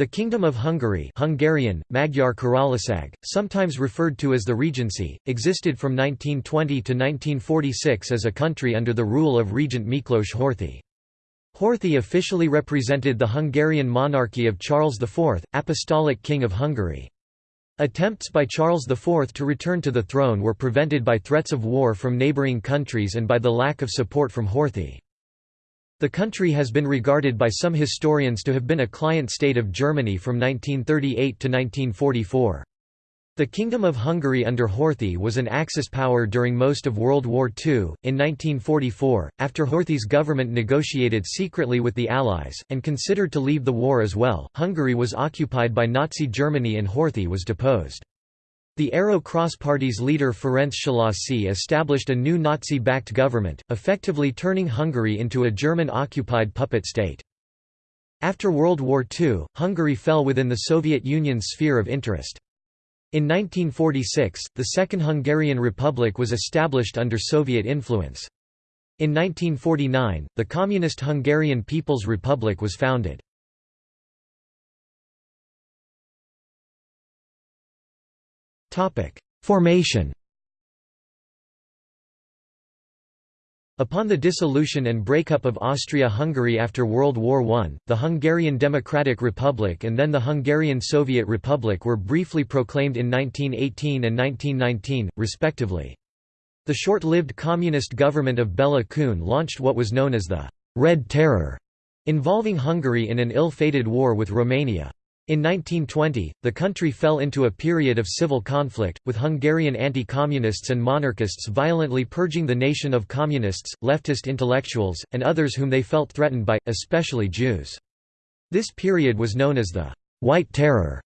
The Kingdom of Hungary Hungarian, Magyar Királyság, sometimes referred to as the Regency, existed from 1920 to 1946 as a country under the rule of Regent Miklós Horthy. Horthy officially represented the Hungarian monarchy of Charles IV, Apostolic King of Hungary. Attempts by Charles IV to return to the throne were prevented by threats of war from neighbouring countries and by the lack of support from Horthy. The country has been regarded by some historians to have been a client state of Germany from 1938 to 1944. The Kingdom of Hungary under Horthy was an Axis power during most of World War II. In 1944, after Horthy's government negotiated secretly with the Allies, and considered to leave the war as well, Hungary was occupied by Nazi Germany and Horthy was deposed. The Arrow Cross Party's leader Ferenc Szalasi established a new Nazi-backed government, effectively turning Hungary into a German-occupied puppet state. After World War II, Hungary fell within the Soviet Union's sphere of interest. In 1946, the Second Hungarian Republic was established under Soviet influence. In 1949, the Communist Hungarian People's Republic was founded. Formation Upon the dissolution and breakup of Austria-Hungary after World War I, the Hungarian Democratic Republic and then the Hungarian Soviet Republic were briefly proclaimed in 1918 and 1919, respectively. The short-lived communist government of Bela Kun launched what was known as the «Red Terror», involving Hungary in an ill-fated war with Romania. In 1920, the country fell into a period of civil conflict, with Hungarian anti-communists and monarchists violently purging the nation of communists, leftist intellectuals, and others whom they felt threatened by, especially Jews. This period was known as the «White Terror».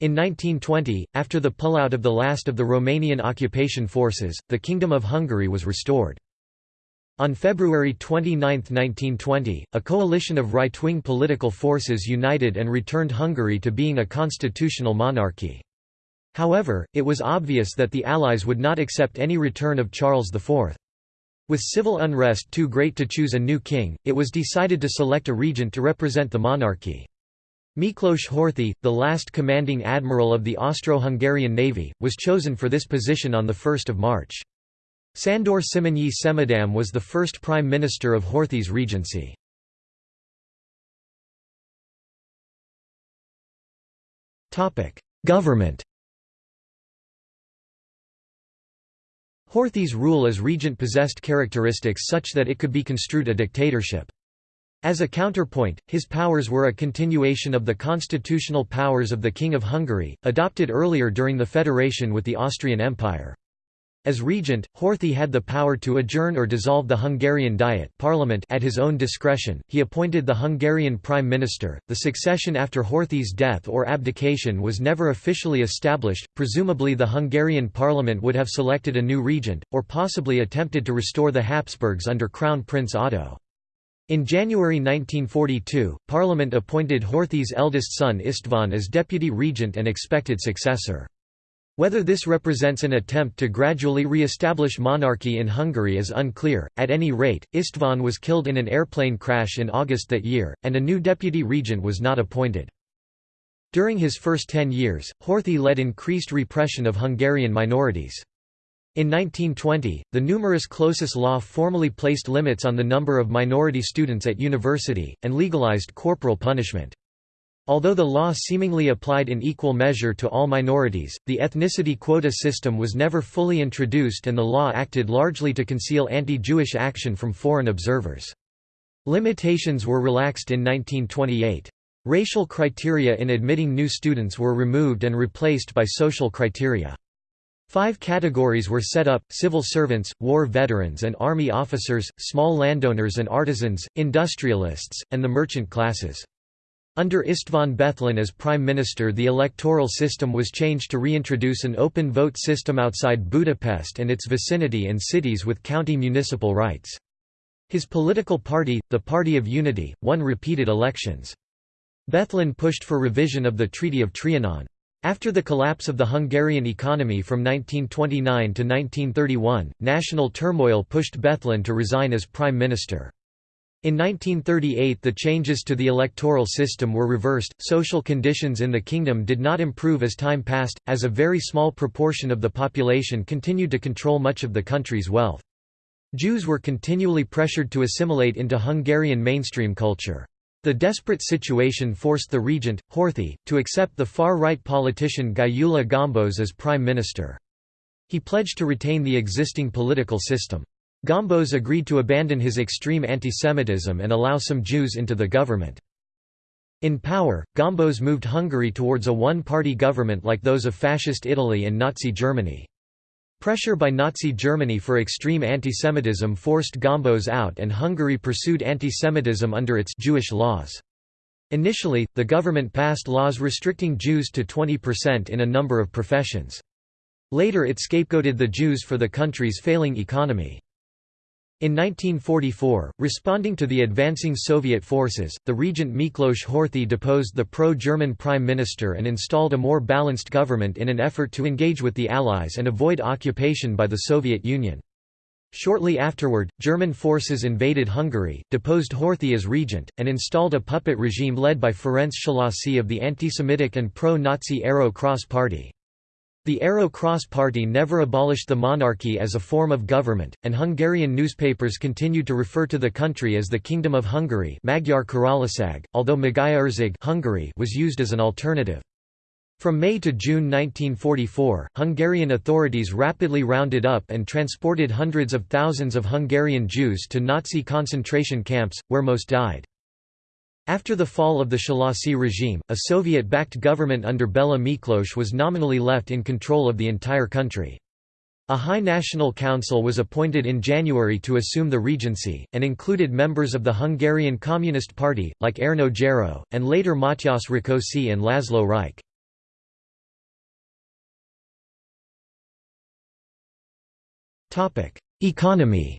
In 1920, after the pullout of the last of the Romanian occupation forces, the Kingdom of Hungary was restored. On February 29, 1920, a coalition of right-wing political forces united and returned Hungary to being a constitutional monarchy. However, it was obvious that the Allies would not accept any return of Charles IV. With civil unrest too great to choose a new king, it was decided to select a regent to represent the monarchy. Miklos Horthy, the last commanding admiral of the Austro-Hungarian navy, was chosen for this position on 1 March. Sandor Simonyi Semadam was the first prime minister of Horthy's regency. Government Horthy's rule as regent possessed characteristics such that it could be construed a dictatorship. As a counterpoint, his powers were a continuation of the constitutional powers of the King of Hungary, adopted earlier during the federation with the Austrian Empire. As regent, Horthy had the power to adjourn or dissolve the Hungarian Diet parliament at his own discretion. He appointed the Hungarian prime minister. The succession after Horthy's death or abdication was never officially established. Presumably the Hungarian parliament would have selected a new regent or possibly attempted to restore the Habsburgs under Crown Prince Otto. In January 1942, Parliament appointed Horthy's eldest son István as deputy regent and expected successor. Whether this represents an attempt to gradually re-establish monarchy in Hungary is unclear, at any rate, István was killed in an airplane crash in August that year, and a new deputy regent was not appointed. During his first ten years, Horthy led increased repression of Hungarian minorities. In 1920, the numerus clausus law formally placed limits on the number of minority students at university, and legalized corporal punishment. Although the law seemingly applied in equal measure to all minorities, the ethnicity quota system was never fully introduced and the law acted largely to conceal anti-Jewish action from foreign observers. Limitations were relaxed in 1928. Racial criteria in admitting new students were removed and replaced by social criteria. Five categories were set up, civil servants, war veterans and army officers, small landowners and artisans, industrialists, and the merchant classes. Under István Bethlen as prime minister the electoral system was changed to reintroduce an open vote system outside Budapest and its vicinity and cities with county municipal rights. His political party, the Party of Unity, won repeated elections. Bethlen pushed for revision of the Treaty of Trianon. After the collapse of the Hungarian economy from 1929 to 1931, national turmoil pushed Bethlen to resign as prime minister. In 1938 the changes to the electoral system were reversed, social conditions in the kingdom did not improve as time passed, as a very small proportion of the population continued to control much of the country's wealth. Jews were continually pressured to assimilate into Hungarian mainstream culture. The desperate situation forced the regent, Horthy, to accept the far-right politician Gyula Gombos as prime minister. He pledged to retain the existing political system. Gombos agreed to abandon his extreme antisemitism and allow some Jews into the government. In power, Gombos moved Hungary towards a one-party government like those of Fascist Italy and Nazi Germany. Pressure by Nazi Germany for extreme antisemitism forced Gombos out and Hungary pursued antisemitism under its Jewish laws. Initially, the government passed laws restricting Jews to 20% in a number of professions. Later it scapegoated the Jews for the country's failing economy. In 1944, responding to the advancing Soviet forces, the regent Miklos Horthy deposed the pro-German prime minister and installed a more balanced government in an effort to engage with the Allies and avoid occupation by the Soviet Union. Shortly afterward, German forces invaded Hungary, deposed Horthy as regent, and installed a puppet regime led by Ferenc Szalasi of the anti-Semitic and pro-Nazi Arrow Cross Party. The Arrow Cross Party never abolished the monarchy as a form of government, and Hungarian newspapers continued to refer to the country as the Kingdom of Hungary Magyar although Magyarország Hungary was used as an alternative. From May to June 1944, Hungarian authorities rapidly rounded up and transported hundreds of thousands of Hungarian Jews to Nazi concentration camps, where most died. After the fall of the Szalasi regime, a Soviet-backed government under Bela Miklos was nominally left in control of the entire country. A High National Council was appointed in January to assume the regency, and included members of the Hungarian Communist Party, like Erno Gero, and later Matyas Rákosi and Laszlo Rajk. Economy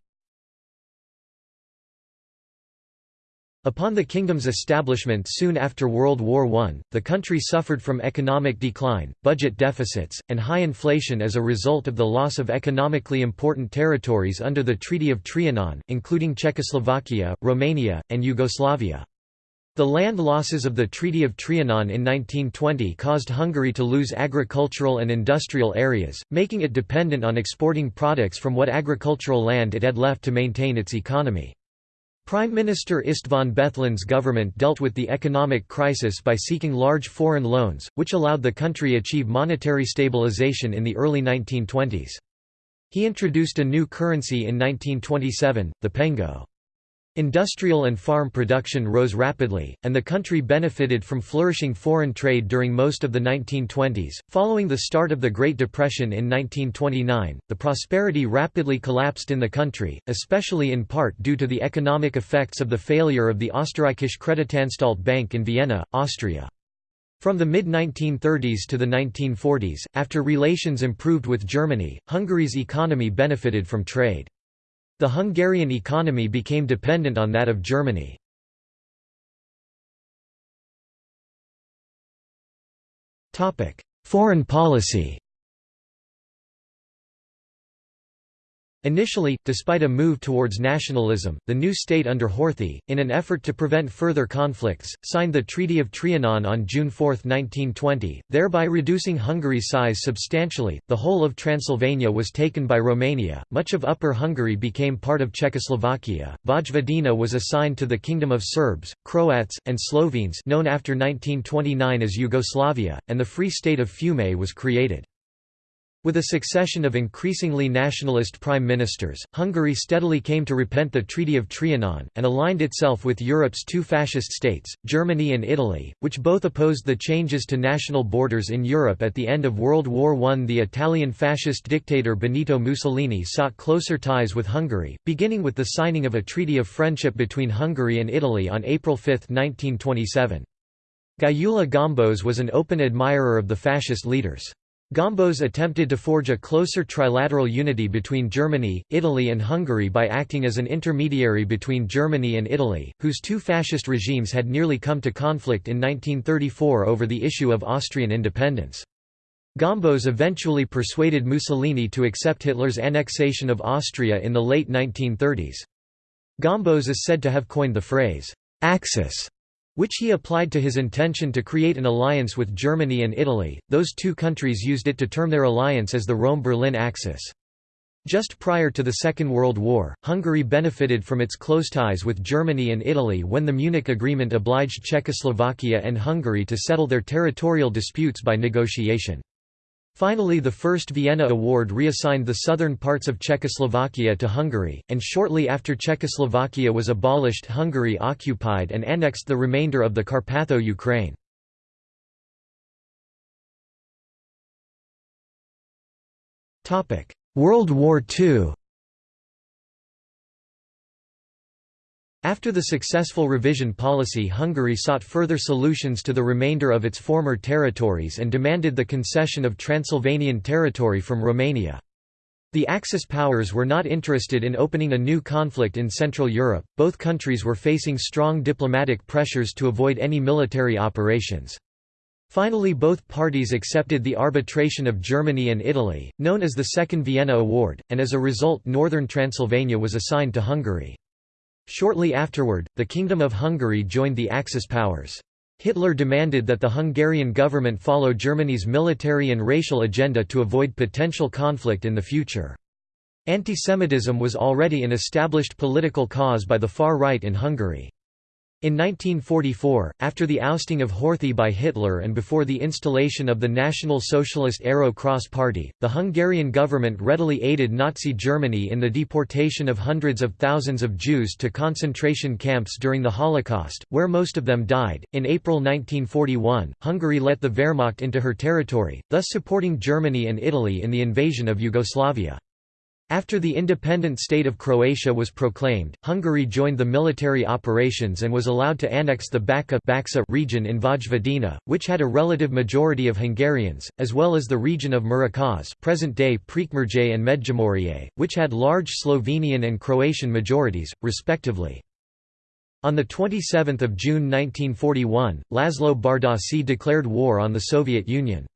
Upon the kingdom's establishment soon after World War I, the country suffered from economic decline, budget deficits, and high inflation as a result of the loss of economically important territories under the Treaty of Trianon, including Czechoslovakia, Romania, and Yugoslavia. The land losses of the Treaty of Trianon in 1920 caused Hungary to lose agricultural and industrial areas, making it dependent on exporting products from what agricultural land it had left to maintain its economy. Prime Minister István Bethlen's government dealt with the economic crisis by seeking large foreign loans, which allowed the country achieve monetary stabilization in the early 1920s. He introduced a new currency in 1927, the pengo. Industrial and farm production rose rapidly, and the country benefited from flourishing foreign trade during most of the 1920s. Following the start of the Great Depression in 1929, the prosperity rapidly collapsed in the country, especially in part due to the economic effects of the failure of the Österreichische Kreditanstalt Bank in Vienna, Austria. From the mid-1930s to the 1940s, after relations improved with Germany, Hungary's economy benefited from trade. The Hungarian economy became dependent on that of Germany. Foreign policy Initially, despite a move towards nationalism, the new state under Horthy, in an effort to prevent further conflicts, signed the Treaty of Trianon on June 4, 1920, thereby reducing Hungary's size substantially. The whole of Transylvania was taken by Romania, much of Upper Hungary became part of Czechoslovakia, Vojvodina was assigned to the Kingdom of Serbs, Croats, and Slovenes known after 1929 as Yugoslavia, and the Free State of Fiume was created. With a succession of increasingly nationalist prime ministers, Hungary steadily came to repent the Treaty of Trianon, and aligned itself with Europe's two fascist states, Germany and Italy, which both opposed the changes to national borders in Europe at the end of World War I. The Italian fascist dictator Benito Mussolini sought closer ties with Hungary, beginning with the signing of a treaty of friendship between Hungary and Italy on April 5, 1927. Gyula Gombos was an open admirer of the fascist leaders. Gombos attempted to forge a closer trilateral unity between Germany, Italy and Hungary by acting as an intermediary between Germany and Italy, whose two fascist regimes had nearly come to conflict in 1934 over the issue of Austrian independence. Gombos eventually persuaded Mussolini to accept Hitler's annexation of Austria in the late 1930s. Gombos is said to have coined the phrase, Axis, which he applied to his intention to create an alliance with Germany and Italy. Those two countries used it to term their alliance as the Rome-Berlin Axis. Just prior to the Second World War, Hungary benefited from its close ties with Germany and Italy when the Munich Agreement obliged Czechoslovakia and Hungary to settle their territorial disputes by negotiation. Finally the First Vienna Award reassigned the southern parts of Czechoslovakia to Hungary, and shortly after Czechoslovakia was abolished Hungary occupied and annexed the remainder of the Carpatho-Ukraine. World War II After the successful revision policy Hungary sought further solutions to the remainder of its former territories and demanded the concession of Transylvanian territory from Romania. The Axis powers were not interested in opening a new conflict in Central Europe, both countries were facing strong diplomatic pressures to avoid any military operations. Finally both parties accepted the arbitration of Germany and Italy, known as the Second Vienna Award, and as a result northern Transylvania was assigned to Hungary. Shortly afterward, the Kingdom of Hungary joined the Axis powers. Hitler demanded that the Hungarian government follow Germany's military and racial agenda to avoid potential conflict in the future. Antisemitism was already an established political cause by the far right in Hungary. In 1944, after the ousting of Horthy by Hitler and before the installation of the National Socialist Arrow Cross Party, the Hungarian government readily aided Nazi Germany in the deportation of hundreds of thousands of Jews to concentration camps during the Holocaust, where most of them died. In April 1941, Hungary let the Wehrmacht into her territory, thus supporting Germany and Italy in the invasion of Yugoslavia. After the independent state of Croatia was proclaimed, Hungary joined the military operations and was allowed to annex the Bačka region in Vojvodina, which had a relative majority of Hungarians, as well as the region of Muraköz present-day Prekmurje and Medjimurje, which had large Slovenian and Croatian majorities, respectively. On 27 June 1941, Laszlo Bardossy declared war on the Soviet Union.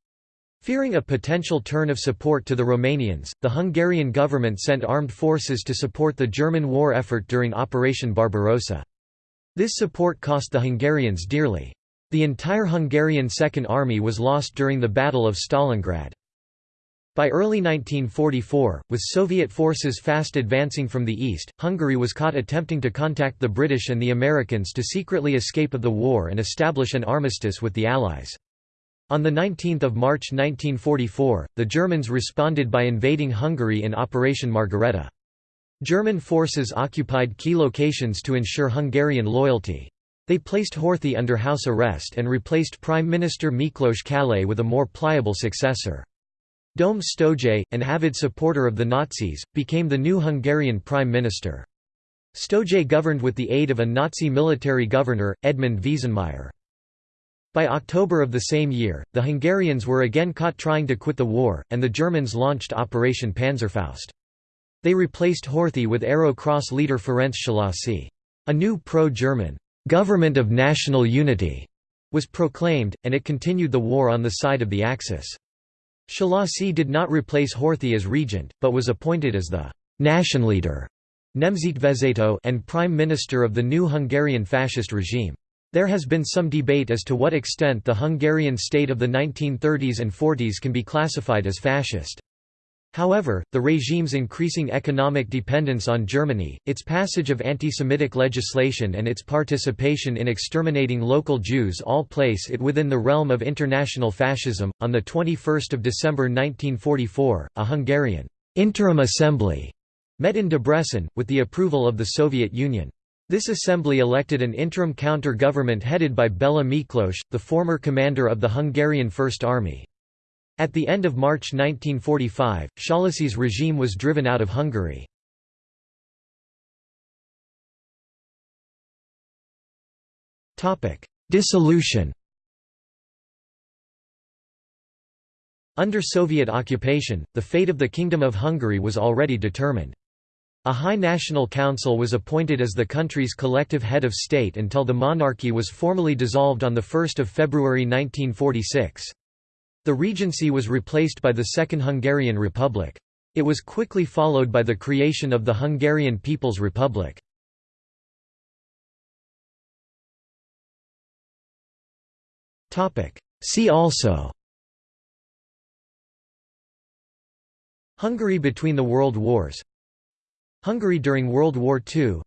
Fearing a potential turn of support to the Romanians, the Hungarian government sent armed forces to support the German war effort during Operation Barbarossa. This support cost the Hungarians dearly. The entire Hungarian Second Army was lost during the Battle of Stalingrad. By early 1944, with Soviet forces fast advancing from the east, Hungary was caught attempting to contact the British and the Americans to secretly escape of the war and establish an armistice with the Allies. On 19 March 1944, the Germans responded by invading Hungary in Operation Margarethe. German forces occupied key locations to ensure Hungarian loyalty. They placed Horthy under house arrest and replaced Prime Minister Miklos Kallay with a more pliable successor. Dome Sztójay, an avid supporter of the Nazis, became the new Hungarian Prime Minister. Sztójay governed with the aid of a Nazi military governor, Edmund Veesenmayer. By October of the same year, the Hungarians were again caught trying to quit the war, and the Germans launched Operation Panzerfaust. They replaced Horthy with Arrow Cross leader Ferenc Szalasi. A new pro-German, "'Government of National Unity' was proclaimed, and it continued the war on the side of the Axis. Szalasi did not replace Horthy as regent, but was appointed as the «Nationleader» and prime minister of the new Hungarian fascist regime. There has been some debate as to what extent the Hungarian state of the 1930s and 40s can be classified as fascist. However, the regime's increasing economic dependence on Germany, its passage of anti-Semitic legislation and its participation in exterminating local Jews all place it within the realm of international fascism. On the 21st of December 1944, a Hungarian interim assembly met in Debrecen with the approval of the Soviet Union. This assembly elected an interim counter-government headed by Bela Miklos, the former commander of the Hungarian First Army. At the end of March 1945, Szalasi's regime was driven out of Hungary. Dissolution Under Soviet occupation, the fate of the Kingdom of Hungary was already determined. A High National Council was appointed as the country's collective head of state until the monarchy was formally dissolved on 1 February 1946. The regency was replaced by the Second Hungarian Republic. It was quickly followed by the creation of the Hungarian People's Republic. See also Hungary between the world wars Hungary during World War II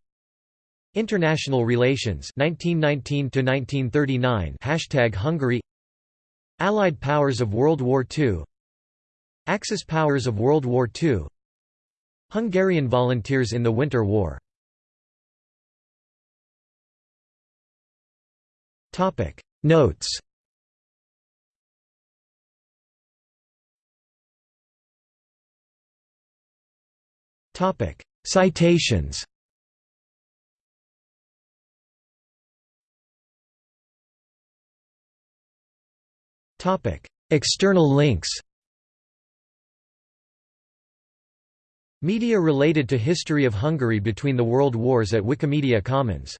International relations 1919 1939 Hashtag Hungary. Allied powers of World War II Axis powers of World War II Hungarian volunteers in the Winter War. Notes Citations. External links. Media related to history of Hungary between the world wars at Wikimedia Commons